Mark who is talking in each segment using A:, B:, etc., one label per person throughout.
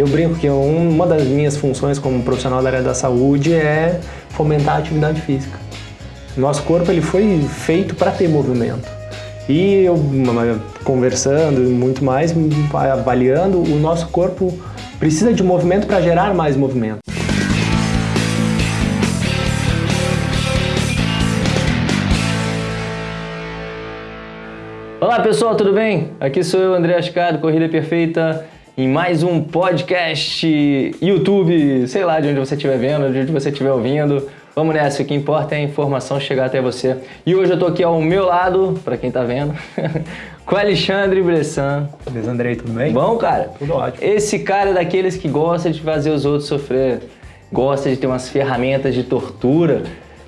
A: Eu brinco que uma das minhas funções como profissional da área da saúde é fomentar a atividade física. Nosso corpo ele foi feito para ter movimento. E eu, conversando muito mais, avaliando, o nosso corpo precisa de movimento para gerar mais movimento.
B: Olá pessoal, tudo bem? Aqui sou eu, André Ascado, Corrida Perfeita, em mais um podcast, YouTube, sei lá de onde você estiver vendo, de onde você estiver ouvindo. Vamos nessa, o que importa é a informação chegar até você. E hoje eu tô aqui ao meu lado, para quem tá vendo, com Alexandre Bressan.
A: Beleza, Andrei, tudo bem?
B: Bom, cara?
A: Tudo ótimo.
B: Esse cara é daqueles que gosta de fazer os outros sofrer, gosta de ter umas ferramentas de tortura,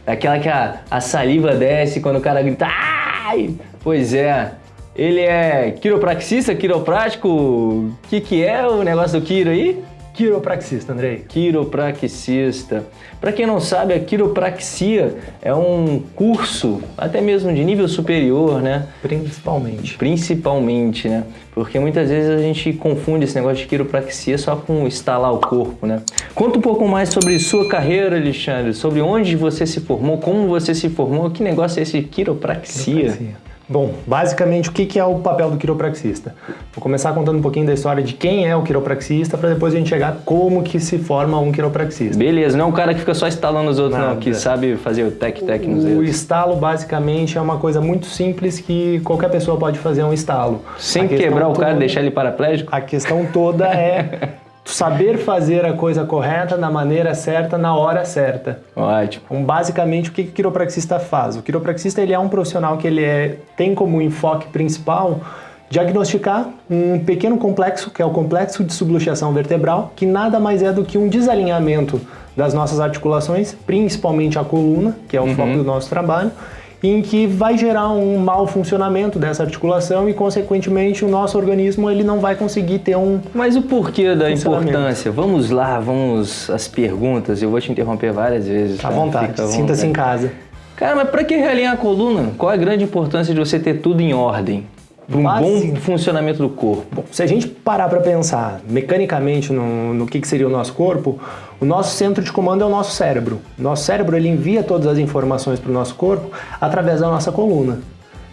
B: daquela que a, a saliva desce quando o cara grita Ai! Pois é, ele é quiropraxista, quiroprático? O que, que é o negócio do quiro aí?
A: Quiropraxista, Andrei.
B: Quiropraxista. Para quem não sabe, a quiropraxia é um curso, até mesmo de nível superior, né?
A: Principalmente.
B: Principalmente, né? Porque muitas vezes a gente confunde esse negócio de quiropraxia só com estalar o corpo, né? Conta um pouco mais sobre sua carreira, Alexandre, sobre onde você se formou, como você se formou, que negócio é esse quiropraxia? quiropraxia.
A: Bom, basicamente o que é o papel do quiropraxista? Vou começar contando um pouquinho da história de quem é o quiropraxista para depois a gente chegar como que se forma um quiropraxista.
B: Beleza, não é um cara que fica só instalando os outros Nada. não, que sabe fazer o tec-tec nos
A: dedos. O estalo basicamente é uma coisa muito simples que qualquer pessoa pode fazer um estalo.
B: Sem quebrar o cara e deixar ele paraplégico?
A: A questão toda é saber fazer a coisa correta, na maneira certa, na hora certa.
B: Ótimo.
A: Então, basicamente, o que o quiropraxista faz? O quiropraxista ele é um profissional que ele é, tem como enfoque principal diagnosticar um pequeno complexo, que é o complexo de subluxação vertebral, que nada mais é do que um desalinhamento das nossas articulações, principalmente a coluna, que é o uhum. foco do nosso trabalho, em que vai gerar um mau funcionamento dessa articulação e, consequentemente, o nosso organismo ele não vai conseguir ter um
B: Mas o porquê da importância? Vamos lá, vamos às perguntas. Eu vou te interromper várias vezes.
A: Tá? À vontade, sinta-se em casa.
B: Cara, mas para que realinhar a coluna? Qual é a grande importância de você ter tudo em ordem? Para um bom funcionamento do corpo?
A: Se a gente parar para pensar mecanicamente no, no que, que, seria o nosso corpo, o nosso centro de comando é o nosso cérebro. Nosso cérebro ele envia todas as informações para o nosso corpo através da nossa coluna.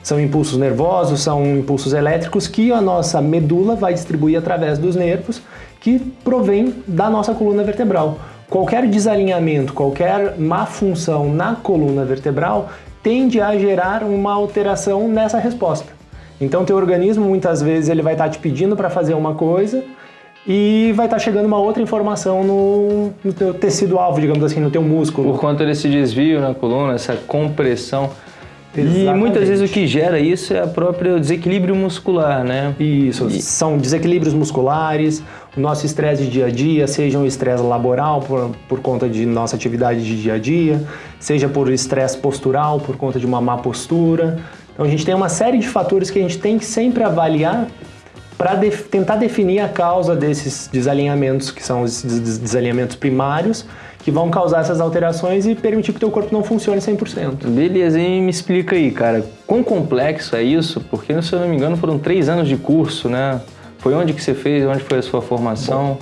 A: São impulsos nervosos, são impulsos elétricos que a nossa medula vai distribuir através dos nervos que provém da nossa coluna vertebral. Qualquer desalinhamento, qualquer má função na coluna vertebral tende a gerar uma alteração nessa resposta. Então teu organismo muitas vezes ele vai estar tá te pedindo para fazer uma coisa e vai estar tá chegando uma outra informação no, no teu tecido-alvo, digamos assim, no teu músculo.
B: Por conta desse desvio na coluna, essa compressão. Exatamente. E muitas vezes o que gera isso é o próprio desequilíbrio muscular, né?
A: Isso, e... são desequilíbrios musculares, o nosso estresse de dia a dia, seja um estresse laboral por, por conta de nossa atividade de dia a dia, seja por estresse postural por conta de uma má postura, então a gente tem uma série de fatores que a gente tem que sempre avaliar para de tentar definir a causa desses desalinhamentos, que são os desalinhamentos primários, que vão causar essas alterações e permitir que o teu corpo não funcione 100%.
B: Beleza, e me explica aí, cara, quão complexo é isso? Porque, se eu não me engano, foram três anos de curso, né? Foi onde que você fez, onde foi a sua formação?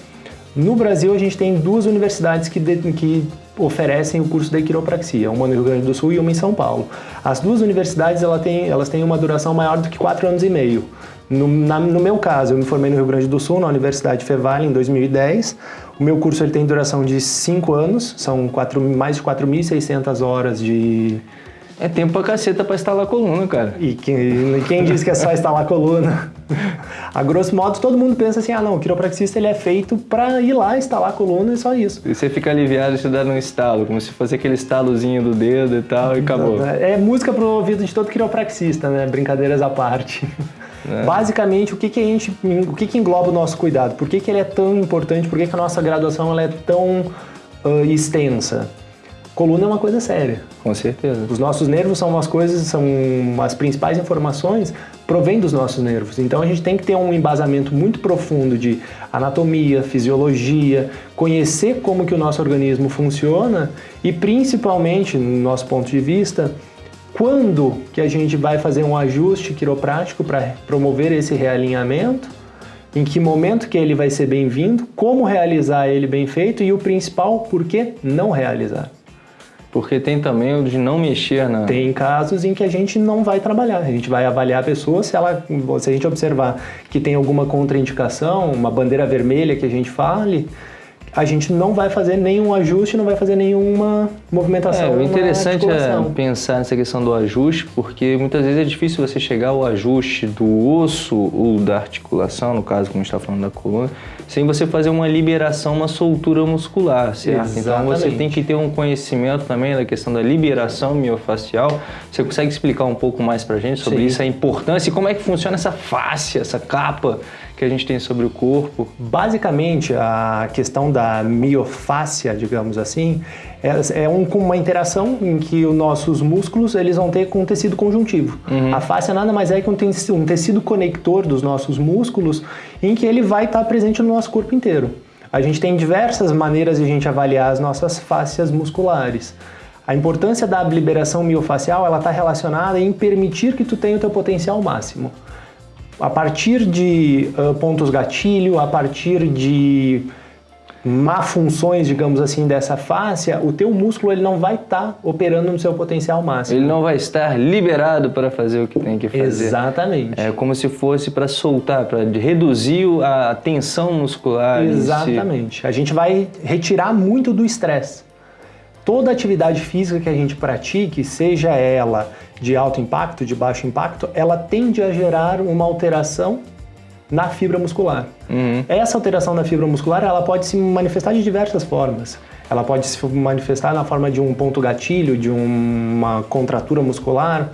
B: Bom,
A: no Brasil, a gente tem duas universidades que, de, que oferecem o curso de quiropraxia, uma no Rio Grande do Sul e uma em São Paulo. As duas universidades ela tem, elas têm uma duração maior do que quatro anos e meio. No, na, no, meu caso, eu me formei no Rio Grande do Sul, na Universidade Fevale, em 2010. O meu curso ele tem duração de cinco anos, são quatro, mais de 4.600 horas de,
B: é tempo pra caceta pra instalar a coluna, cara.
A: E quem, quem diz que é só instalar a coluna? A grosso modo, todo mundo pensa assim, ah não, o quiropraxista ele é feito pra ir lá instalar a coluna e só isso.
B: E você fica aliviado se dar um estalo, como se fosse aquele estalozinho do dedo e tal, e acabou.
A: É música pro ouvido de todo quiropraxista, né? Brincadeiras à parte. É. Basicamente, o que, que a gente, o que, que engloba o nosso cuidado? Por que, que ele é tão importante? Por que, que a nossa graduação ela é tão uh, extensa? Coluna é uma coisa séria.
B: Com certeza.
A: Os nossos nervos são umas coisas, são as principais informações provém dos nossos nervos. Então a gente tem que ter um embasamento muito profundo de anatomia, fisiologia, conhecer como que o nosso organismo funciona e principalmente, no nosso ponto de vista, quando que a gente vai fazer um ajuste quiroprático para promover esse realinhamento em que momento que ele vai ser bem-vindo, como realizar ele bem feito e o principal, por que não realizar.
B: Porque tem também o de não mexer na...
A: Tem casos em que a gente não vai trabalhar, a gente vai avaliar a pessoa, se, ela, se a gente observar que tem alguma contraindicação, uma bandeira vermelha que a gente fale, a gente não vai fazer nenhum ajuste, não vai fazer nenhuma movimentação.
B: É, o interessante é pensar nessa questão do ajuste, porque muitas vezes é difícil você chegar ao ajuste do osso ou da articulação, no caso, como a gente está falando da coluna, sem você fazer uma liberação, uma soltura muscular, certo? Exatamente. Então você tem que ter um conhecimento também da questão da liberação miofacial. Você consegue explicar um pouco mais para a gente sobre Sim. isso, a importância e como é que funciona essa face, essa capa que a gente tem sobre o corpo?
A: Basicamente, a questão da miofáscia, digamos assim, é, é um, uma interação em que os nossos músculos eles vão ter com o tecido conjuntivo. Uhum. A fáscia nada mais é que um tecido, um tecido conector dos nossos músculos em que ele vai estar presente no nosso corpo inteiro. A gente tem diversas maneiras de a gente avaliar as nossas fáscias musculares. A importância da liberação miofacial ela está relacionada em permitir que tu tenha o teu potencial máximo a partir de uh, pontos gatilho, a partir de má funções, digamos assim, dessa fáscia, o teu músculo ele não vai estar tá operando no seu potencial máximo.
B: Ele não vai estar liberado para fazer o que tem que fazer.
A: Exatamente.
B: É como se fosse para soltar, para reduzir a tensão muscular.
A: Exatamente. A gente vai retirar muito do estresse. Toda atividade física que a gente pratique, seja ela de alto impacto, de baixo impacto, ela tende a gerar uma alteração na fibra muscular. Uhum. Essa alteração na fibra muscular ela pode se manifestar de diversas formas. Ela pode se manifestar na forma de um ponto gatilho, de uma contratura muscular,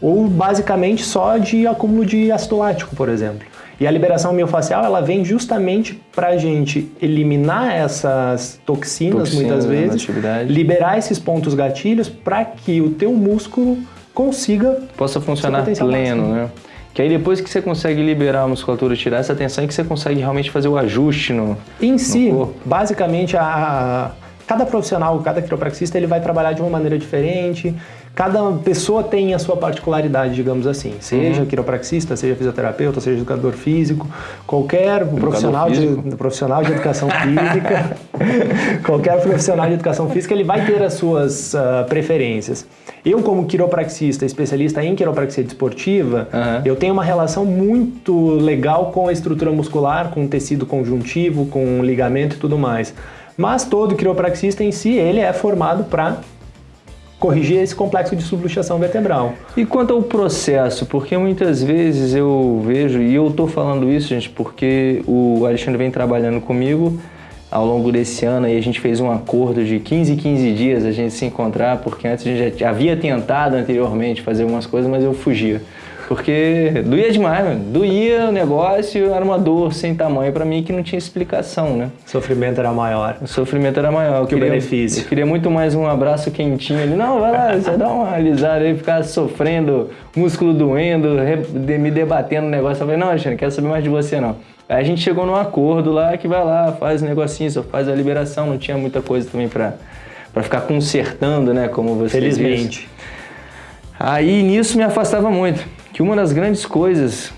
A: ou basicamente só de acúmulo de ácido lático, por exemplo. E a liberação miofacial ela vem justamente para a gente eliminar essas toxinas, toxinas muitas vezes, liberar esses pontos gatilhos para que o teu músculo consiga
B: possa funcionar pleno, máximo. né? Que aí depois que você consegue liberar a musculatura, tirar essa tensão, é que você consegue realmente fazer o ajuste no
A: Em si, basicamente, a, cada profissional, cada quiropraxista, ele vai trabalhar de uma maneira diferente, Cada pessoa tem a sua particularidade, digamos assim. Seja uhum. quiropraxista, seja fisioterapeuta, seja educador físico, qualquer profissional de, profissional de educação física, qualquer profissional de educação física, ele vai ter as suas uh, preferências. Eu, como quiropraxista, especialista em quiropraxia desportiva, uhum. eu tenho uma relação muito legal com a estrutura muscular, com o tecido conjuntivo, com o ligamento e tudo mais. Mas todo quiropraxista em si, ele é formado para corrigir esse complexo de subluxação vertebral.
B: E quanto ao processo, porque muitas vezes eu vejo, e eu estou falando isso, gente, porque o Alexandre vem trabalhando comigo ao longo desse ano e a gente fez um acordo de 15 15 dias a gente se encontrar, porque antes a gente já havia tentado anteriormente fazer algumas coisas, mas eu fugia. Porque doía demais, mano. Doía o negócio, era uma dor sem tamanho para mim que não tinha explicação, né?
A: O sofrimento era maior.
B: O sofrimento era maior. Eu
A: que
B: queria,
A: o benefício.
B: Eu queria muito mais um abraço quentinho ali. Não, vai lá, você dá uma alisada aí, ficar sofrendo, músculo doendo, me debatendo no negócio. Eu falei, não, Alexandre, não quero saber mais de você não. Aí a gente chegou num acordo lá que vai lá, faz o um negocinho, só faz a liberação, não tinha muita coisa também pra, pra ficar consertando, né, como você
A: Felizmente.
B: Disse. Aí nisso me afastava muito que uma das grandes coisas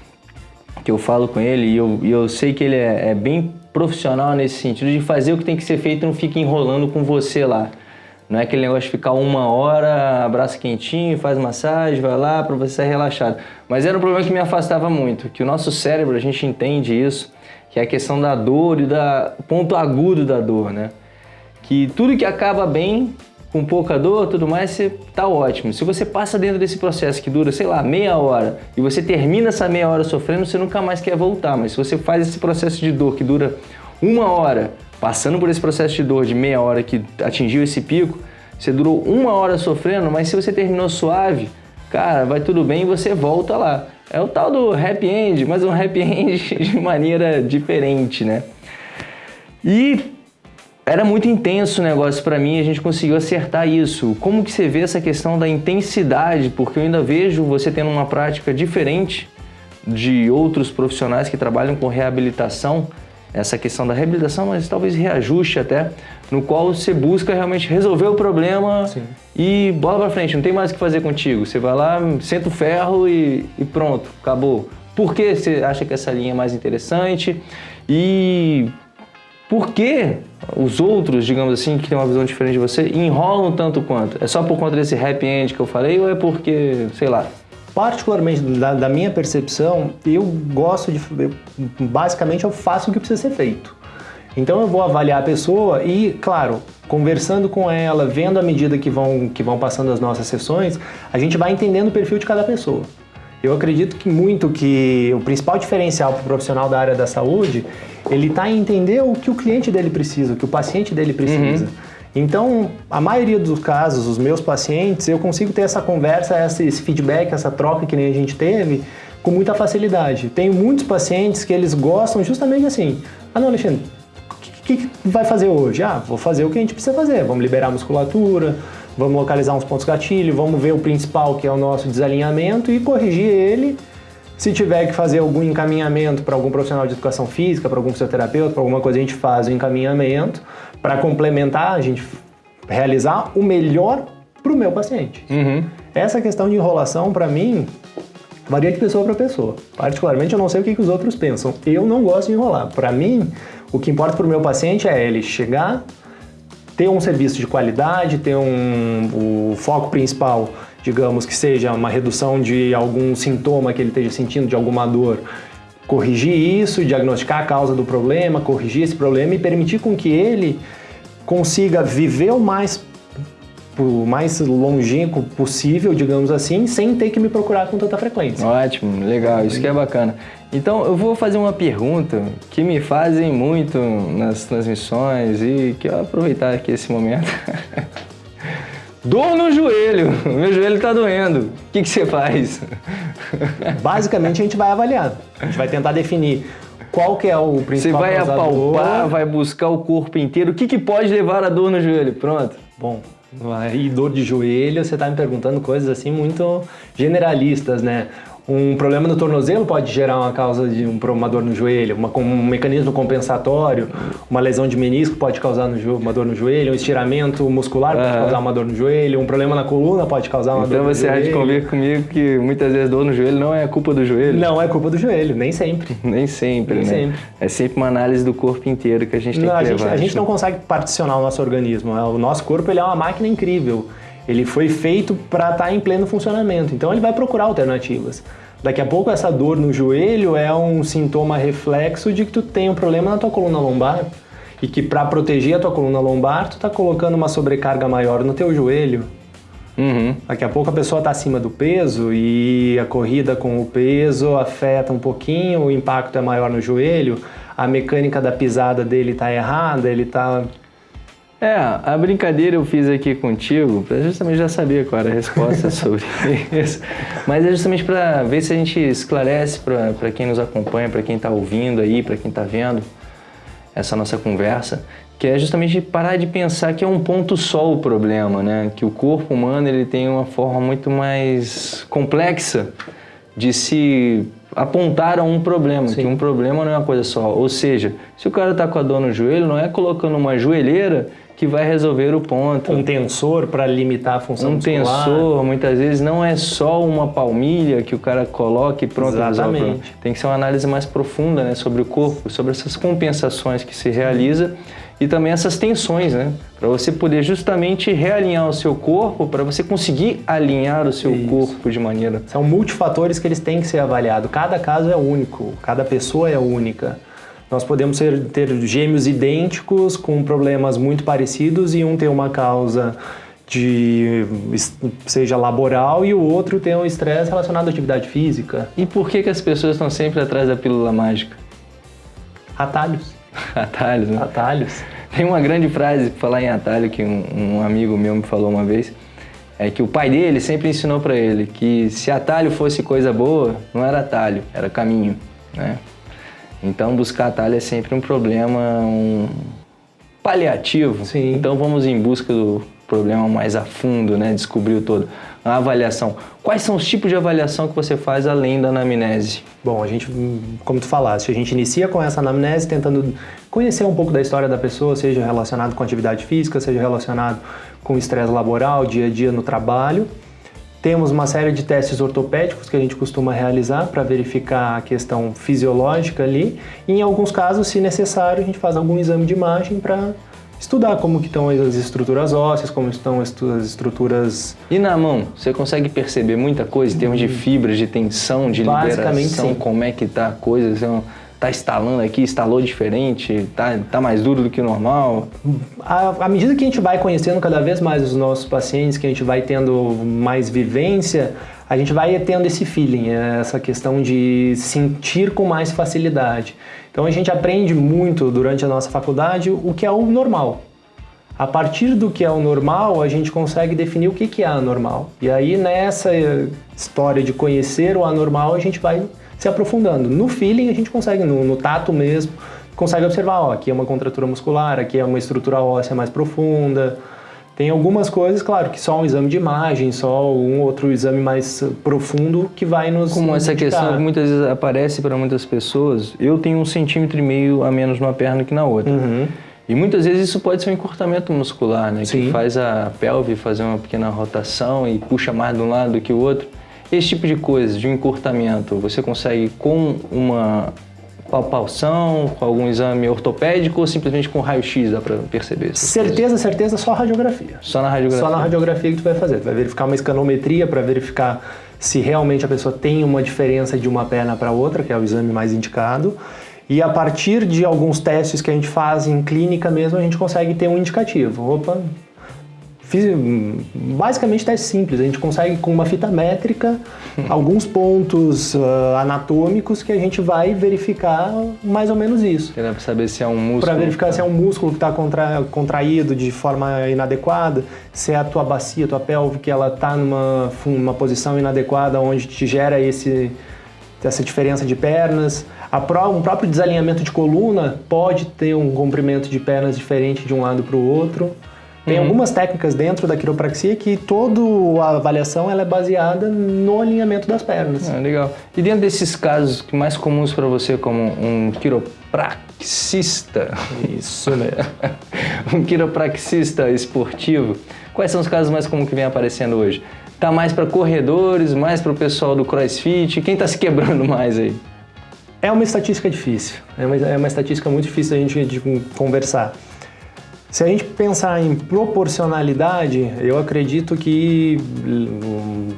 B: que eu falo com ele, e eu, e eu sei que ele é, é, bem profissional nesse sentido, de fazer o que tem que ser feito e não fica enrolando com você lá. Não é aquele negócio de ficar uma hora, abraço quentinho, faz massagem, vai lá para você ser relaxado. Mas era um problema que me afastava muito, que o nosso cérebro, a gente entende isso, que é a questão da dor e da ponto agudo da dor, né? Que tudo que acaba bem com pouca dor, tudo mais, você tá ótimo. Se você passa dentro desse processo que dura, sei lá, meia hora, e você termina essa meia hora sofrendo, você nunca mais quer voltar. Mas se você faz esse processo de dor que dura uma hora, passando por esse processo de dor de meia hora que atingiu esse pico, você durou uma hora sofrendo, mas se você terminou suave, cara, vai tudo bem e você volta lá. É o tal do happy end, mas um happy end de maneira diferente, né? E era muito intenso o negócio para mim, a gente conseguiu acertar isso. Como que você vê essa questão da intensidade? Porque eu ainda vejo você tendo uma prática diferente de outros profissionais que trabalham com reabilitação, essa questão da reabilitação, mas talvez reajuste até, no qual você busca realmente resolver o problema Sim. e bola para frente, não tem mais o que fazer contigo. Você vai lá, senta o ferro e, e pronto, acabou. Por que você acha que essa linha é mais interessante? E por que os outros, digamos assim, que têm uma visão diferente de você, enrolam tanto quanto? É só por conta desse happy end que eu falei ou é porque, sei lá,
A: particularmente da, da, minha percepção, eu gosto de. Eu, basicamente, eu faço o que precisa ser feito. Então, eu vou avaliar a pessoa e, claro, conversando com ela, vendo a medida que vão, que vão passando as nossas sessões, a gente vai entendendo o perfil de cada pessoa. Eu acredito que muito que o principal diferencial para o profissional da área da saúde, ele está em entender o que o cliente dele precisa, o que o paciente dele precisa. Uhum. Então, a maioria dos casos, os meus pacientes, eu consigo ter essa conversa, esse feedback, essa troca que nem a gente teve, com muita facilidade. Tenho muitos pacientes que eles gostam justamente assim. Ah, não, Alexandre, o que, que, vai fazer hoje? Ah, vou fazer o que a gente precisa fazer. Vamos liberar a musculatura, vamos localizar uns pontos gatilho, vamos ver o principal, que é o nosso desalinhamento, e corrigir ele. Se tiver que fazer algum encaminhamento para algum profissional de educação física, para algum fisioterapeuta, para alguma coisa, a gente faz o encaminhamento para complementar, a gente realizar o melhor para o meu paciente. Uhum. Essa questão de enrolação, para mim, varia de pessoa para pessoa. Particularmente, eu não sei o que, que os outros pensam. Eu não gosto de enrolar. Para mim, o que importa para o meu paciente é ele chegar, ter um serviço de qualidade, ter um, o foco principal, digamos, que seja uma redução de algum sintoma que ele esteja sentindo, de alguma dor, corrigir isso, diagnosticar a causa do problema, corrigir esse problema e permitir com que ele consiga viver o mais o mais longínquo possível, digamos assim, sem ter que me procurar com tanta frequência.
B: Ótimo, legal, isso que é bacana. Então eu vou fazer uma pergunta que me fazem muito nas transmissões e que eu aproveitar aqui esse momento. Dor no joelho, meu joelho está doendo. O que, que você faz?
A: Basicamente a gente vai avaliar. A gente vai tentar definir qual que é o principal
B: Você vai apalpar, vai buscar o corpo inteiro. O que, que pode levar a dor no joelho? Pronto.
A: Bom, e dor de joelho, você está me perguntando coisas assim muito generalistas, né? Um problema no tornozelo pode gerar uma causa de um, uma dor no joelho, uma, um mecanismo compensatório, uma lesão de menisco pode causar no, uma dor no joelho, um estiramento muscular pode causar uma dor no joelho, um problema na coluna pode causar uma
B: então
A: dor no
B: joelho. Então você há de convir comigo que muitas vezes dor no joelho não é culpa do joelho?
A: Não é culpa do joelho, nem sempre.
B: nem sempre, nem né? Sempre. É sempre uma análise do corpo inteiro que a gente tem
A: não,
B: que
A: a
B: levar.
A: Gente, a gente não consegue particionar o nosso organismo, o nosso corpo ele é uma máquina incrível. Ele foi feito para estar tá em pleno funcionamento, então ele vai procurar alternativas. Daqui a pouco essa dor no joelho é um sintoma reflexo de que tu tem um problema na tua coluna lombar e que para proteger a tua coluna lombar tu tá colocando uma sobrecarga maior no teu joelho. Uhum. Daqui a pouco a pessoa está acima do peso e a corrida com o peso afeta um pouquinho, o impacto é maior no joelho, a mecânica da pisada dele está errada, ele está
B: é, a brincadeira eu fiz aqui contigo, para justamente já saber qual era a resposta sobre isso. Mas é justamente para ver se a gente esclarece para quem nos acompanha, para quem está ouvindo aí, para quem está vendo essa nossa conversa, que é justamente parar de pensar que é um ponto só o problema, né? Que o corpo humano ele tem uma forma muito mais complexa de se apontar a um problema, Sim. que um problema não é uma coisa só. Ou seja, se o cara está com a dor no joelho, não é colocando uma joelheira que vai resolver o ponto.
A: Um tensor para limitar a função
B: um
A: muscular.
B: Um tensor, muitas vezes, não é só uma palmilha que o cara coloca e pronto,
A: Exatamente. resolve.
B: Tem que ser uma análise mais profunda né, sobre o corpo, sobre essas compensações que se realiza e também essas tensões, né? Para você poder justamente realinhar o seu corpo, para você conseguir alinhar o seu Isso. corpo de maneira...
A: São multifatores que eles têm que ser avaliados. Cada caso é único, cada pessoa é única. Nós podemos ser, ter gêmeos idênticos com problemas muito parecidos e um ter uma causa de seja laboral e o outro ter um estresse relacionado à atividade física.
B: E por que, que as pessoas estão sempre atrás da pílula mágica?
A: Atalhos.
B: atalhos, né?
A: Atalhos.
B: Tem uma grande frase, falar em atalho, que um, um amigo meu me falou uma vez, é que o pai dele sempre ensinou para ele que se atalho fosse coisa boa, não era atalho, era caminho, né? Então buscar atalho é sempre um problema, um paliativo.
A: Sim.
B: Então vamos em busca do problema mais a fundo, né? Descobrir o todo. A avaliação. Quais são os tipos de avaliação que você faz além da anamnese?
A: Bom, a gente, como tu falaste, a gente inicia com essa anamnese tentando conhecer um pouco da história da pessoa, seja relacionado com atividade física, seja relacionado com estresse laboral, dia a dia no trabalho. Temos uma série de testes ortopédicos que a gente costuma realizar para verificar a questão fisiológica ali. E em alguns casos, se necessário, a gente faz algum exame de imagem para estudar como que estão as estruturas ósseas, como estão as estruturas...
B: E na mão, você consegue perceber muita coisa em termos de fibras, de tensão, de liberação, sim. como é que tá a coisa? Você tá instalando aqui, instalou diferente, tá, tá mais duro do que o normal?
A: À, à medida que a gente vai conhecendo cada vez mais os nossos pacientes, que a gente vai tendo mais vivência, a gente vai tendo esse feeling, essa questão de sentir com mais facilidade. Então a gente aprende muito durante a nossa faculdade o que é o normal. A partir do que é o normal, a gente consegue definir o que é anormal. E aí nessa história de conhecer o anormal, a gente vai se aprofundando. No feeling a gente consegue, no, no tato mesmo, consegue observar, ó, aqui é uma contratura muscular, aqui é uma estrutura óssea mais profunda. Tem algumas coisas, claro, que só um exame de imagem, só um outro exame mais profundo que vai nos
B: Como essa indicar. questão que muitas vezes aparece para muitas pessoas, eu tenho um centímetro e meio a menos numa perna que na outra. Uhum. E muitas vezes isso pode ser um encurtamento muscular, né? Sim. Que faz a pelve fazer uma pequena rotação e puxa mais de um lado do que o outro. Esse tipo de coisa, de um encurtamento, você consegue com uma palpação, com algum exame ortopédico ou simplesmente com raio-x dá para perceber?
A: Certeza, coisas? certeza, só radiografia.
B: Só na radiografia?
A: Só na radiografia que tu vai fazer. Tu vai verificar uma escanometria para verificar se realmente a pessoa tem uma diferença de uma perna para outra, que é o exame mais indicado. E a partir de alguns testes que a gente faz em clínica mesmo, a gente consegue ter um indicativo. Opa, basicamente teste simples, a gente consegue com uma fita métrica alguns pontos uh, anatômicos que a gente vai verificar mais ou menos isso.
B: Para saber se é um músculo.
A: Para verificar se é um músculo que está contra, contraído de forma inadequada, se é a tua bacia, a tua pelve, que ela está numa uma posição inadequada onde te gera esse, essa diferença de pernas. Pró, um próprio desalinhamento de coluna pode ter um comprimento de pernas diferente de um lado para o outro. Tem uhum. algumas técnicas dentro da quiropraxia que toda a avaliação ela é baseada no alinhamento das pernas.
B: Ah, legal. E dentro desses casos que mais comuns para você como um quiropraxista,
A: isso mesmo,
B: um quiropraxista esportivo, quais são os casos mais comuns que vem aparecendo hoje? Tá mais para corredores, mais para o pessoal do CrossFit? Quem está se quebrando mais aí?
A: É uma estatística difícil, é uma, é uma estatística muito difícil a gente de conversar. Se a gente pensar em proporcionalidade, eu acredito que hum,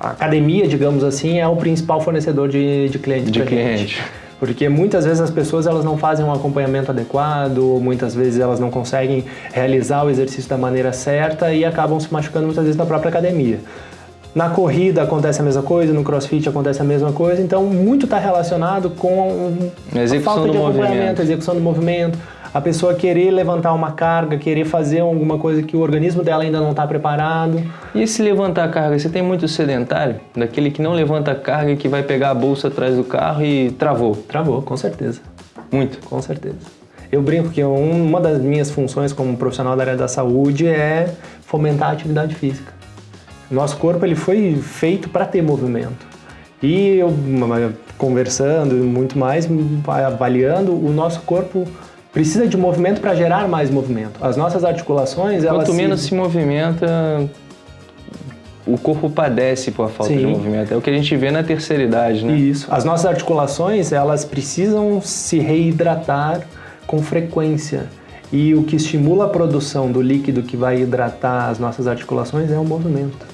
A: a academia, digamos assim, é o principal fornecedor de, de cliente.
B: De cliente.
A: Porque muitas vezes as pessoas elas não fazem um acompanhamento adequado, muitas vezes elas não conseguem realizar o exercício da maneira certa e acabam se machucando muitas vezes na própria academia. Na corrida acontece a mesma coisa, no crossfit acontece a mesma coisa, então muito está relacionado com
B: a, falta de acompanhamento, movimento.
A: a execução do movimento, a pessoa querer levantar uma carga, querer fazer alguma coisa que o organismo dela ainda não está preparado.
B: E se levantar carga? Você tem muito sedentário? Daquele que não levanta carga e que vai pegar a bolsa atrás do carro e travou?
A: Travou, com certeza.
B: Muito?
A: Com certeza. Eu brinco que uma das minhas funções como profissional da área da saúde é fomentar a atividade física. Nosso corpo ele foi feito para ter movimento. E eu, conversando muito mais, avaliando, o nosso corpo precisa de movimento para gerar mais movimento. As nossas articulações,
B: Quanto elas menos se... se movimenta, o corpo padece por falta Sim. de movimento. É o que a gente vê na terceira idade, né?
A: Isso. As nossas articulações, elas precisam se reidratar com frequência. E o que estimula a produção do líquido que vai hidratar as nossas articulações é o movimento.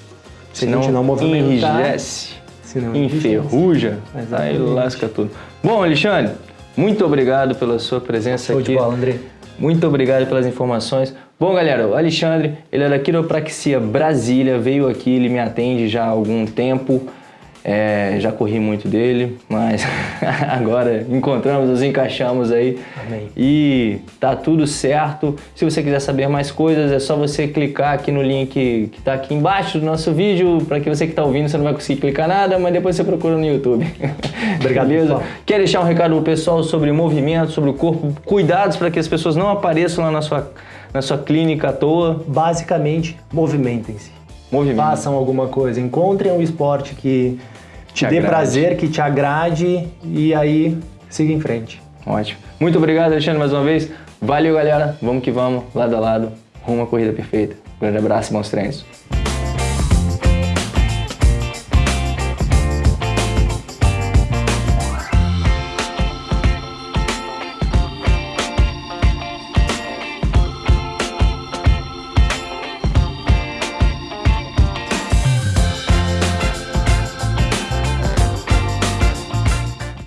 B: Se, se não, a gente não movimentar... Enrijece, se não enferruja, aí lasca tudo. Bom, Alexandre, muito obrigado pela sua presença
A: Show
B: aqui.
A: De bola, André.
B: Muito obrigado pelas informações. Bom, galera, o Alexandre, ele é da Quiropraxia Brasília, veio aqui, ele me atende já há algum tempo. É, já corri muito dele, mas agora encontramos, nos encaixamos aí.
A: Amém.
B: E tá tudo certo. Se você quiser saber mais coisas, é só você clicar aqui no link que tá aqui embaixo do nosso vídeo. Para que você que tá ouvindo, você não vai conseguir clicar nada, mas depois você procura no YouTube.
A: Obrigado, Beleza? Pessoal.
B: Quer deixar um recado pro pessoal sobre movimento, sobre o corpo? Cuidados para que as pessoas não apareçam lá na sua, na sua clínica à toa?
A: Basicamente, movimentem-se.
B: Movimentem.
A: Façam alguma coisa. Encontrem um esporte que te, te dê prazer, que te agrade e aí siga em frente.
B: Ótimo. Muito obrigado, Alexandre, mais uma vez. Valeu, galera. Vamos que vamos, lado a lado, rumo à corrida perfeita. Um grande abraço e bons treinos.